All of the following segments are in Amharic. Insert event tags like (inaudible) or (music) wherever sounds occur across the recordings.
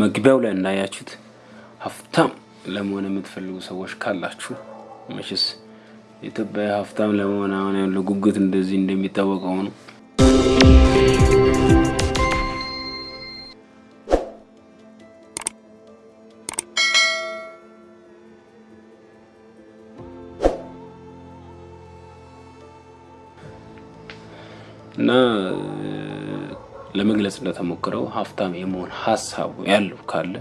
መግቢያው ላይ እንዳያችሁት ሀብታም ለመሆን የምትፈልጉ ሰዎች ካላችሁ መቼስ ኢትዮጵያ ሀብታም ለመሆን አሁን ያለው ጉጉት እንደዚህ እንደሚታወቀው ነው። እና ለመግለጽ እንደተሞክረው ሀብታም የመሆን ሀሳቡ ያለው ካለ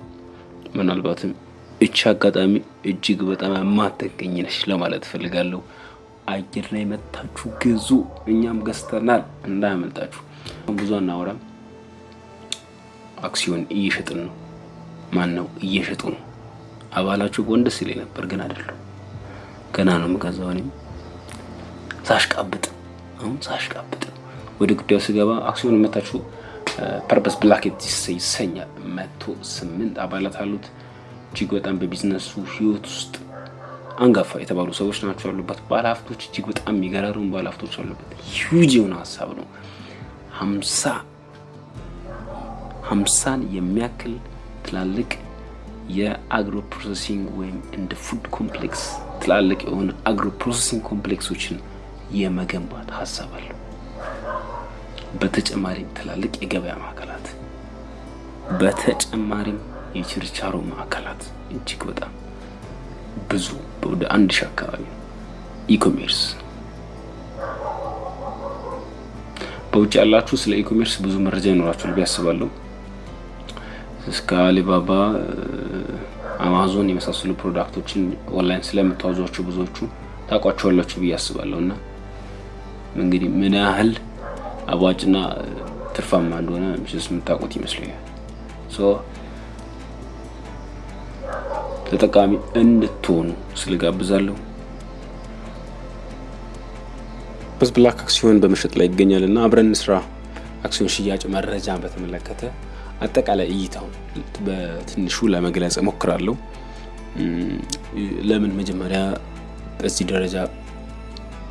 ምናልባትም እቺ አጋጣሚ እጅግ በጣም የማትገኝ ነች ለማለት እፈልጋለሁ። አየር ላይ መታችሁ ግዙ፣ እኛም ገዝተናል፣ እንዳያመልጣችሁ። ብዙ አናወራም። አክሲዮን እየሸጥን ነው። ማን ነው እየሸጡ ነው? አባላችሁ ጎን ደስ ነበር፣ ግን አይደለም። ገና ነው የምገዛው እኔም ሳሽቃብጥ፣ አሁን ሳሽቃብጥ ወደ ጉዳዩ ስገባ አክሲዮን ማህበራችሁ Purpose Black ይሰኛል። መቶ ስምንት አባላት አሉት። እጅግ በጣም በቢዝነሱ ህይወት ውስጥ አንጋፋ የተባሉ ሰዎች ናቸው ያሉበት። ባለሀብቶች እጅግ በጣም የሚገርሙ ባለሀብቶች አሉበት። ሂውጅ የሆነ ሀሳብ ነው። ሀምሳ ሀምሳን የሚያክል ትላልቅ የ agro processing ወይም እንደ food complex ትላልቅ የሆነ agro processing complex ኦችን የመገንባት ሀሳብ አለው። በተጨማሪም ትላልቅ የገበያ ማዕከላት፣ በተጨማሪም የችርቻሮ ማዕከላት እጅግ በጣም ብዙ ወደ አንድ ሺህ አካባቢ ነው። e-commerce በውጭ ያላችሁ ስለ e-commerce ብዙ መረጃ ይኖራችኋል ብዬ አስባለሁ። እስከ አሊባባ፣ አማዞን የመሳሰሉ product ኦችን online ስለምታዟቸው ብዙዎቹ ታውቋቸዋላችሁ ብዬ አስባለሁ እና እንግዲህ ምን ያህል አዋጭና ትርፋማ እንደሆነ ምሽስ የምታውቁት ይመስለኛል። ተጠቃሚ እንድትሆኑ እጋብዛለሁ። Purpose Black አክሲዮን በመሸጥ ላይ ይገኛል እና አብረን ስራ አክሲዮን ሽያጭ መረጃ በተመለከተ አጠቃላይ እይታውን በትንሹ ለመግለጽ እሞክራለሁ። ለምን መጀመሪያ በዚህ ደረጃ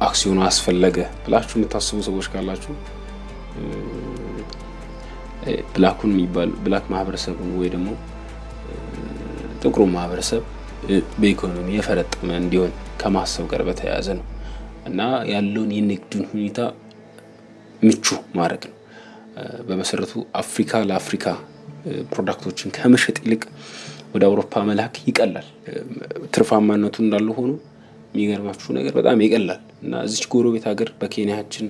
አክሲዮኑ አስፈለገ ብላችሁ የምታስቡ ሰዎች ካላችሁ ብላኩን የሚባል ብላክ ማህበረሰቡን ወይ ደግሞ ጥቁሩ ማህበረሰብ በኢኮኖሚ የፈረጠመ እንዲሆን ከማሰብ ጋር በተያያዘ ነው እና ያለውን የንግዱን ሁኔታ ምቹ ማድረግ ነው። በመሰረቱ አፍሪካ ለአፍሪካ product ኦችን ከመሸጥ ይልቅ ወደ አውሮፓ መላክ ይቀላል። ትርፋማነቱ እንዳለ ሆኖ የሚገርማችሁ ነገር በጣም ይቀላል እና እዚች ጎረቤት ሀገር ኬንያችን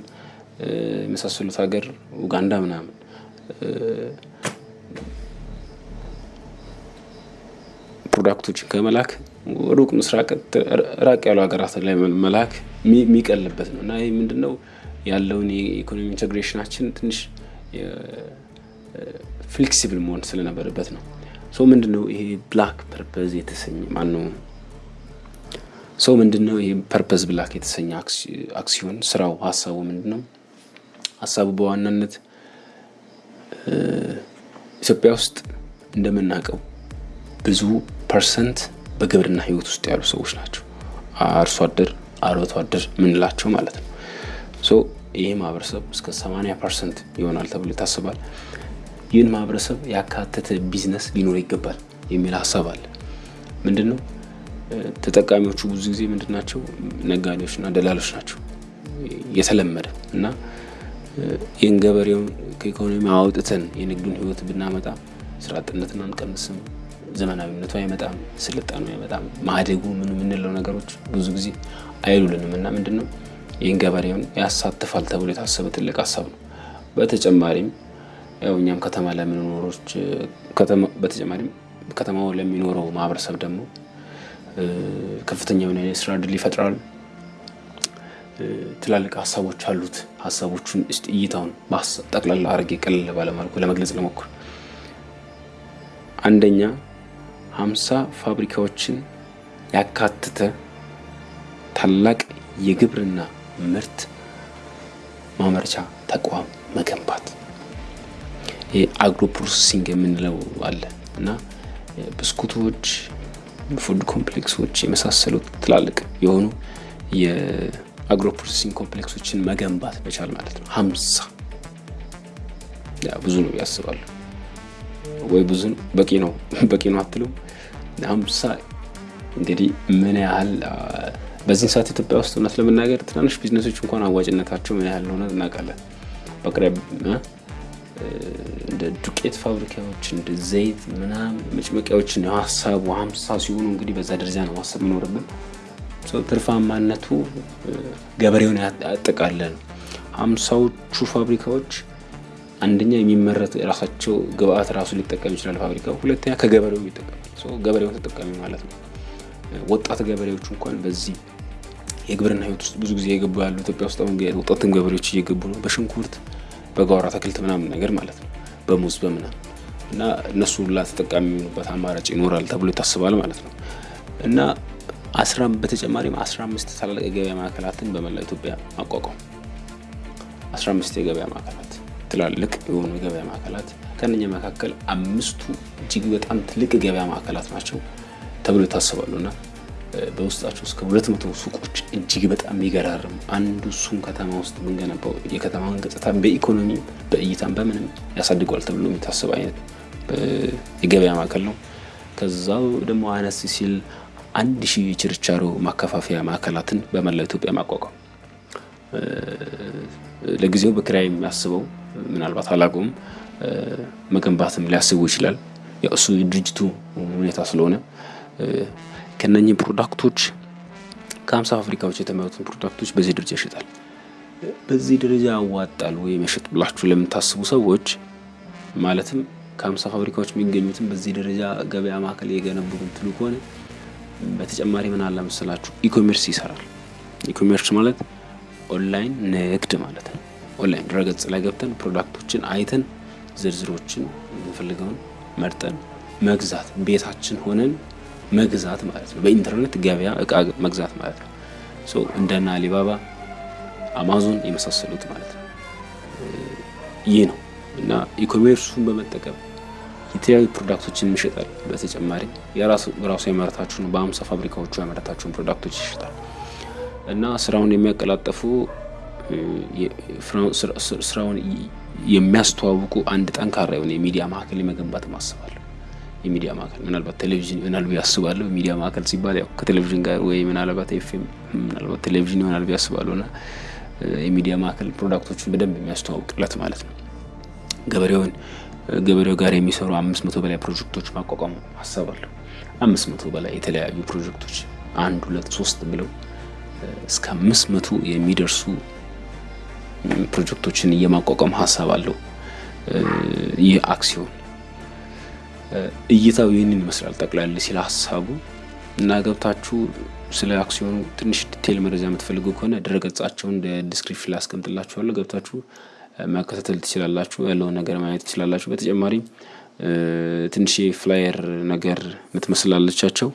የመሳሰሉት ሀገር ኡጋንዳ ምናምን product ኦችን ከመላክ ሩቅ ምስራቅ ራቅ ያሉ ሀገራት ላይ መላክ የሚቀልበት ነው እና ይህ ምንድን ነው ያለውን የኢኮኖሚ integration ኣችን ትንሽ flexible መሆን ስለነበረበት ነው። ሰው ምንድን ይሄ Black Purpose የተሰኘ ማን ነው ሰው ምንድን ነው ይሄ Purpose Black የተሰኘ አክሲዮን ስራው ሀሳቡ ምንድን? ሀሳቡ በዋናነት ኢትዮጵያ ውስጥ እንደምናውቀው ብዙ percent በግብርና ህይወት ውስጥ ያሉ ሰዎች ናቸው። አርሶ አደር፣ አርብቶ አደር ምንላቸው ማለት ነው። so ይህ ማህበረሰብ እስከ 80 percent ይሆናል ተብሎ ይታሰባል። ይህን ማህበረሰብ ያካተተ ቢዝነስ ሊኖር ይገባል የሚል ሀሳብ አለ። ምንድን ነው ተጠቃሚዎቹ ብዙ ጊዜ ምንድን ናቸው? ነጋዴዎችና ደላሎች ናቸው የተለመደ እና ይህን ገበሬውን ከኢኮኖሚ አውጥተን የንግዱን ህይወት ብናመጣ ስራ አጥነትን አንቀንስም፣ ዘመናዊነቱ አይመጣም፣ ስልጣኑ አይመጣም፣ ማደጉ ምን የምንለው ነገሮች ብዙ ጊዜ አይሉልንም እና ምንድን ነው ይህን ገበሬውን ያሳትፋል ተብሎ የታሰበ ትልቅ ሀሳብ ነው። በተጨማሪም ያው እኛም ከተማ ለምንኖሮች በተጨማሪም ከተማው ለሚኖረው ማህበረሰብ ደግሞ ከፍተኛ የሆነ የስራ እድል ይፈጥራል። ትላልቅ ሀሳቦች አሉት። ሀሳቦቹን እስቲ እይታውን ጠቅላላ አድርጌ ቀለል ባለ መልኩ ለመግለጽ ልሞክር። አንደኛ ሀምሳ ፋብሪካዎችን ያካተተ ታላቅ የግብርና ምርት ማምረቻ ተቋም መገንባት። ይህ agro processing የምንለው አለ እና ብስኩቶች፣ food complex ኦች የመሳሰሉት ትላልቅ የሆኑ የ agro processing complex ኦችን መገንባት መቻል ማለት ነው። ሀምሳ ብዙ ነው ያስባሉ። ወይ ብዙ ነው በቂ ነው (laughs) በቂ ነው አትሉም? ሀምሳ እንግዲህ ምን ያህል በዚህን ሰዓት ኢትዮጵያ ውስጥ እውነት ለመናገር ትናንሽ ቢዝነሶች እንኳን አዋጭነታቸው ምን ያህል እንደሆነ እናውቃለን። በቅርብ እንደ ዱቄት ፋብሪካዎች እንደ ዘይት ምናምን መጭመቂያዎችን ሀሳቡ ሀምሳ ሲሆኑ እንግዲህ በዛ ደረጃ ነው ማሰብ የሚኖርብን። ትርፋማነቱ ገበሬውን ያጠቃለን። ሀምሳዎቹ ፋብሪካዎች አንደኛ የሚመረት የራሳቸው ግብአት ራሱ ሊጠቀም ይችላል ፋብሪካው፣ ሁለተኛ ከገበሬው ይጠቀማል። ገበሬውን ተጠቃሚ ማለት ነው። ወጣት ገበሬዎች እንኳን በዚህ የግብርና ህይወት ውስጥ ብዙ ጊዜ የገቡ ያሉ ኢትዮጵያ ውስጥ አሁን ወጣትን ገበሬዎች እየገቡ ነው። በሽንኩርት በጓሮ አትክልት ምናምን ነገር ማለት ነው፣ በሙዝ በምናምን እና እነሱ ሁላ ተጠቃሚ የሚሆኑበት አማራጭ ይኖራል ተብሎ ይታስባል ማለት ነው እና በተጨማሪም አስራ አምስት ታላላቅ የገበያ ማዕከላትን በመላ ኢትዮጵያ ማቋቋም አስራ አምስት የገበያ ማዕከላት ትላልቅ የሆኑ የገበያ ማዕከላት ከነኛ መካከል አምስቱ እጅግ በጣም ትልቅ የገበያ ማዕከላት ናቸው ተብሎ ይታሰባሉ እና በውስጣቸው እስከ ሁለት መቶ ሱቆች እጅግ በጣም የሚገራርም አንዱ እሱን ከተማ ውስጥ የምንገነባው የከተማውን ገጽታ በኢኮኖሚ በእይታም በምንም ያሳድገዋል ተብሎ የሚታሰብ አይነት የገበያ ማዕከል ነው። ከዛው ደግሞ አነስ ሲል አንድ ሺህ የችርቻሮ ማከፋፈያ ማዕከላትን በመላ ኢትዮጵያ ማቋቋም ለጊዜው በኪራይ የሚያስበው ምናልባት አላውቀውም መገንባትም ሊያስቡ ይችላል። እሱ የድርጅቱ ሁኔታ ስለሆነ ከነኚህ product ኦች ከሀምሳ ፋብሪካዎች የተመረቱን product ኦች በዚህ ደረጃ ይሸጣል። በዚህ ደረጃ ያዋጣል ወይ መሸጥ ብላችሁ ለምታስቡ ሰዎች ማለትም ከሀምሳ ፋብሪካዎች የሚገኙትን በዚህ ደረጃ ገበያ ማዕከል የገነቡ ትሉ ከሆነ በተጨማሪ ምን አለ መሰላችሁ e-commerce ይሰራል። e-commerce ማለት ኦንላይን ንግድ ማለት ነው። ኦንላይን ድረገጽ ላይ ገብተን product ኦችን አይተን ዝርዝሮችን የምንፈልገውን መርጠን መግዛት ቤታችን ሆነን መግዛት ማለት ነው። በኢንተርኔት ገበያ እቃ መግዛት ማለት ነው። እንደነ አሊባባ፣ አማዞን የመሳሰሉት ማለት ነው። ይህ ነው እና e-commerce ኡን በመጠቀም የተለያዩ product ኦችን ይሸጣል። በተጨማሪ የራሱ ያመረታቸውን በአምሳ ፋብሪካዎቹ ያመረታቸውን product ኦች ይሸጣል እና ስራውን የሚያቀላጠፉ ስራውን የሚያስተዋውቁ አንድ ጠንካራ የሆነ የሚዲያ ማዕከል የመገንባት ማስባለሁ። የሚዲያ ማዕከል ምናልባት ቴሌቪዥን ይሆናል ብዬ አስባለሁ። ሚዲያ ማዕከል ሲባል ያው ከቴሌቪዥን ጋር ወይ ምናልባት ኤፍኤም ምናልባት ቴሌቪዥን ይሆናል ብዬ አስባለሁ እና የሚዲያ ማዕከል product ኦችን በደንብ የሚያስተዋውቅለት ማለት ነው። ገበሬውን ገበሬው ጋር የሚሰሩ አምስት መቶ በላይ ፕሮጀክቶች ማቋቋም አስባለሁ። አምስት መቶ በላይ የተለያዩ ፕሮጀክቶች አንድ ሁለት ሶስት ብለው እስከ አምስት መቶ የሚደርሱ ፕሮጀክቶችን የማቋቋም ሀሳብ አለው። ይህ አክሲዮን እይታው ይህንን ይመስላል ጠቅላላ ሲል ሀሳቡ እና ገብታችሁ ስለ አክሲዮኑ ትንሽ detail መረጃ የምትፈልጉ ከሆነ ድረገጻቸውን description ላይ አስቀምጥላችኋለሁ። ገብታችሁ መከታተል ትችላላችሁ። ያለውን ነገር ማየት ትችላላችሁ። በተጨማሪም ትንሽ flyer ነገር የምትመስላለቻቸው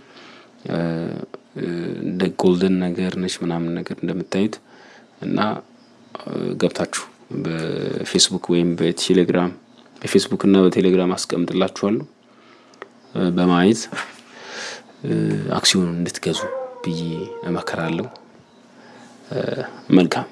እንደ ጎልደን ነገር ነች ምናምን ነገር እንደምታዩት እና ገብታችሁ በፌስቡክ ወይም በቴሌግራም በፌስቡክ እና በቴሌግራም አስቀምጥላችኋለሁ በማየት አክሲዮኑን እንድትገዙ ብዬ እመክራለሁ። መልካም